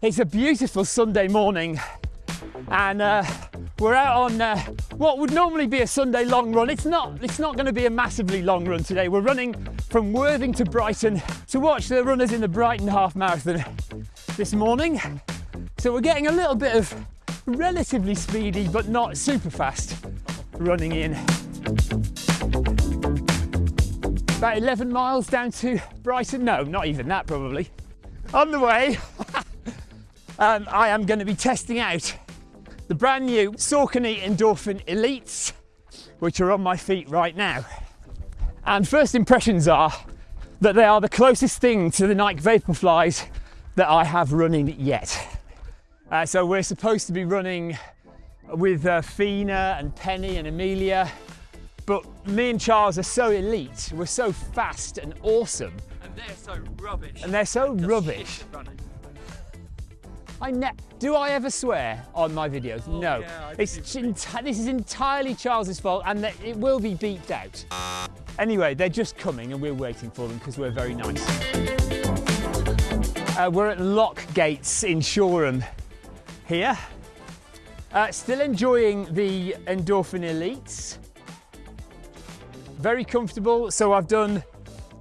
It's a beautiful Sunday morning and uh, we're out on uh, what would normally be a Sunday long run. It's not, it's not going to be a massively long run today. We're running from Worthing to Brighton to watch the runners in the Brighton Half Marathon this morning. So we're getting a little bit of relatively speedy but not super fast running in. About 11 miles down to Brighton. No, not even that probably. On the way, um, I am going to be testing out the brand new Saucony Endorphin Elites, which are on my feet right now. And first impressions are that they are the closest thing to the Nike Vaporflies that I have running yet. Uh, so we're supposed to be running with uh, Fina and Penny and Amelia, but me and Charles are so elite, we're so fast and awesome. And they're so rubbish. And they're so rubbish. I ne- do I ever swear on my videos? Oh, no. yeah, it's this is entirely Charles's fault and that it will be beeped out. Anyway, they're just coming and we're waiting for them because we're very nice. Uh, we're at Lock Gates in Shoreham here. Uh, still enjoying the Endorphin Elites. Very comfortable. So I've done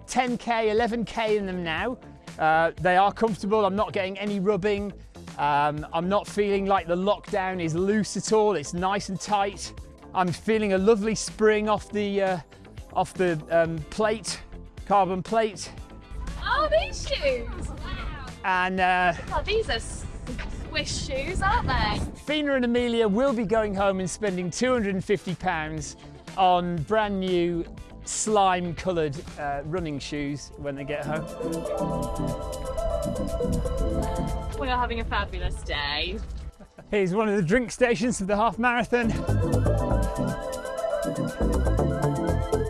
10k, 11k in them now. Uh, they are comfortable. I'm not getting any rubbing. Um, I'm not feeling like the lockdown is loose at all. It's nice and tight. I'm feeling a lovely spring off the uh, off the um, plate, carbon plate, Oh, these shoes! Wow. and uh, Oh, these are Swiss shoes, aren't they? Fina and Amelia will be going home and spending 250 pounds on brand new slime coloured uh, running shoes when they get home. We are having a fabulous day. Here's one of the drink stations of the half marathon.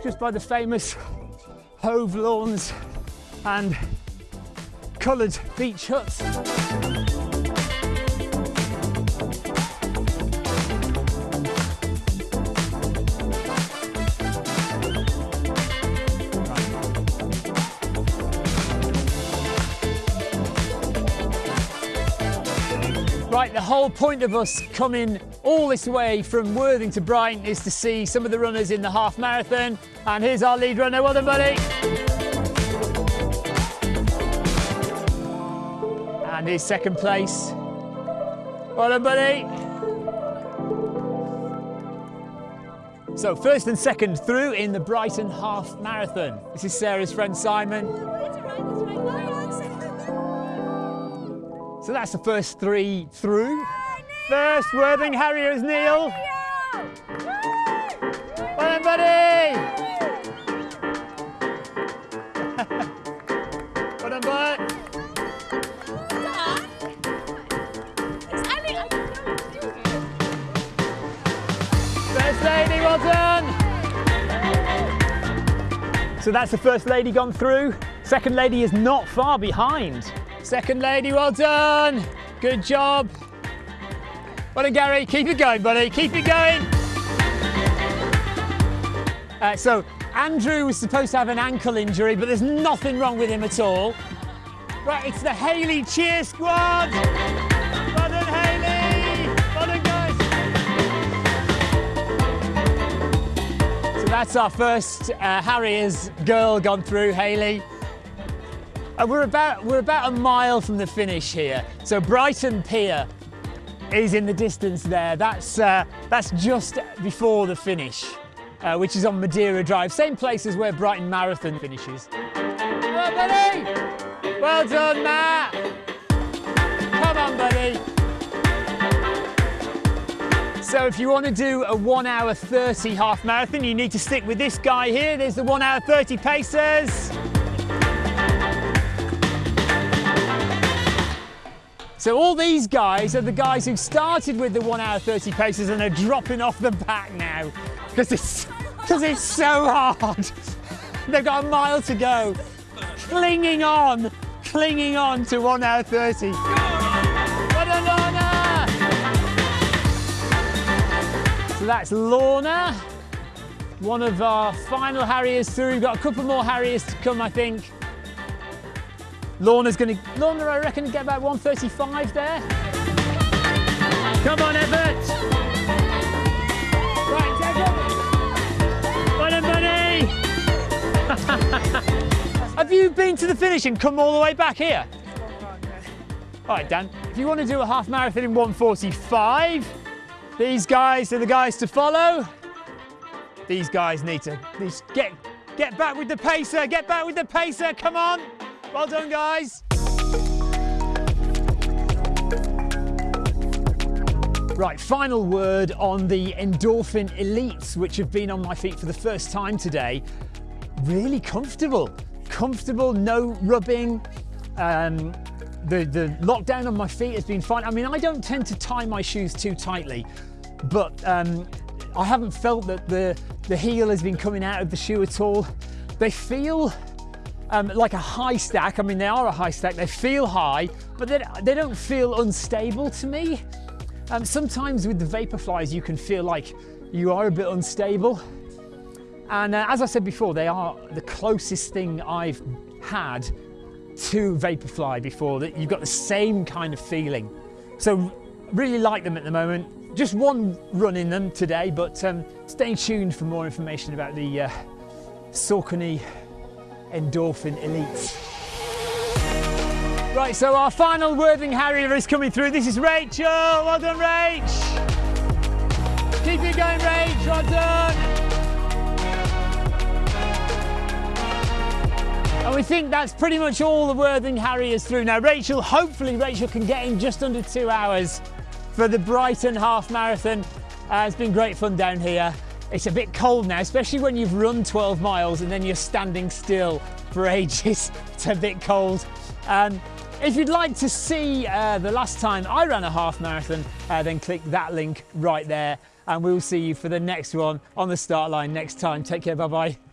Just by the famous Hove lawns and coloured beach huts. Right, the whole point of us coming all this way from Worthing to Brighton is to see some of the runners in the half marathon. And here's our lead runner. Well done, buddy. And his second place. Well done, buddy. So first and second through in the Brighton half marathon. This is Sarah's friend Simon. So that's the first three through. First, Worthing Harriers, Neil. Well done, buddy. well done, bud. First lady, well done. So that's the first lady gone through. Second lady is not far behind. Second lady, well done. Good job. Well done, Gary. Keep it going, buddy. Keep it going. Uh, so Andrew was supposed to have an ankle injury, but there's nothing wrong with him at all. Right, it's the Haley cheer squad. Well done, Haley. Well done, guys. So that's our first uh, Harriers girl gone through, Haley. Uh, we're about we're about a mile from the finish here. So Brighton Pier is in the distance there. That's uh, that's just before the finish, uh, which is on Madeira Drive, same place as where Brighton Marathon finishes. Well, buddy. Well done, Matt. Come on, buddy. So if you want to do a 1 hour 30 half marathon, you need to stick with this guy here. There's the 1 hour 30 pacers. So all these guys are the guys who started with the 1 hour 30 paces and are dropping off the back now because it's, because it's so hard. They've got a mile to go, clinging on, clinging on to 1 hour 30. Well done, Lorna! So that's Lorna, one of our final Harriers through. We've got a couple more Harriers to come, I think. Lorna's to, Lorna, I reckon, get about 135 there. Come on, Everett. Right, Everett. Done, buddy. Have you been to the finish and come all the way back here? All right, Dan, if you want to do a half marathon in 145, these guys are the guys to follow. These guys need to these, get, get back with the pacer, get back with the pacer, come on. Well done, guys. Right, final word on the Endorphin Elites, which have been on my feet for the first time today. Really comfortable, comfortable, no rubbing, um, the, the lockdown on my feet has been fine. I mean, I don't tend to tie my shoes too tightly, but um, I haven't felt that the, the heel has been coming out of the shoe at all. They feel um, like a high stack. I mean, they are a high stack. They feel high, but they, they don't feel unstable to me. Um, sometimes with the Vaporflies, you can feel like you are a bit unstable. And uh, as I said before, they are the closest thing I've had to Vaporfly before that you've got the same kind of feeling. So really like them at the moment. Just one run in them today, but um, stay tuned for more information about the uh, Saucony Endorphin Elite. Right, so our final Worthing Harrier is coming through. This is Rachel. Well done, Rach. Keep it going, Rach. Well done. And we think that's pretty much all the Worthing Harriers through. Now, Rachel, hopefully Rachel can get in just under two hours for the Brighton Half Marathon. Uh, it's been great fun down here. It's a bit cold now, especially when you've run 12 miles and then you're standing still for ages. it's a bit cold. Um, if you'd like to see uh, the last time I ran a half marathon, uh, then click that link right there and we'll see you for the next one on the start line next time. Take care, bye bye.